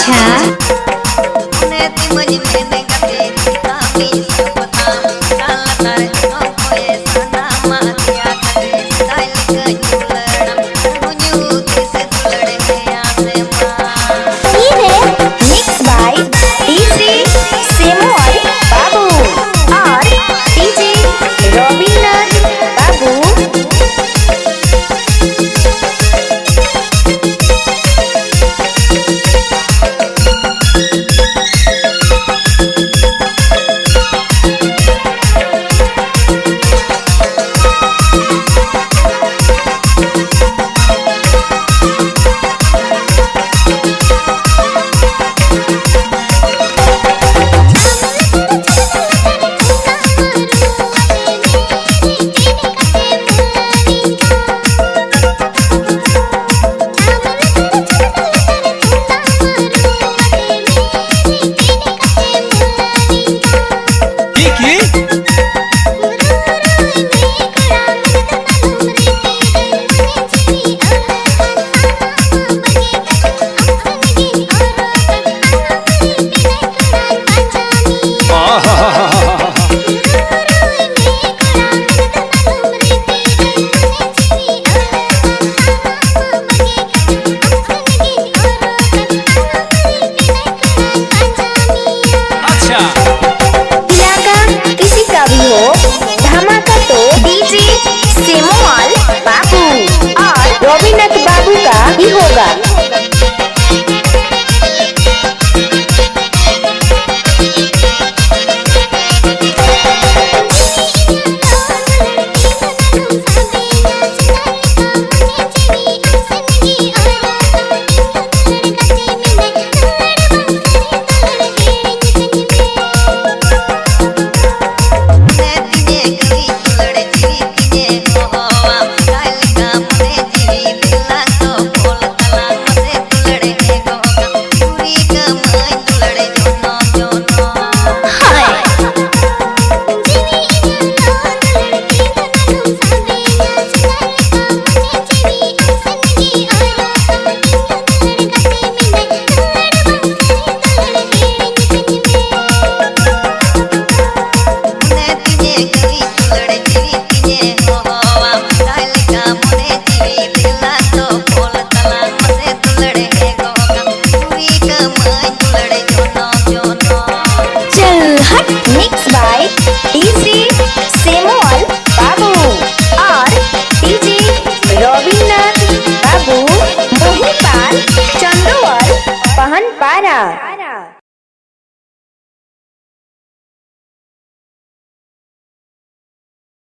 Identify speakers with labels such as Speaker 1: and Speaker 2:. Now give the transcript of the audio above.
Speaker 1: Cat.
Speaker 2: Sara.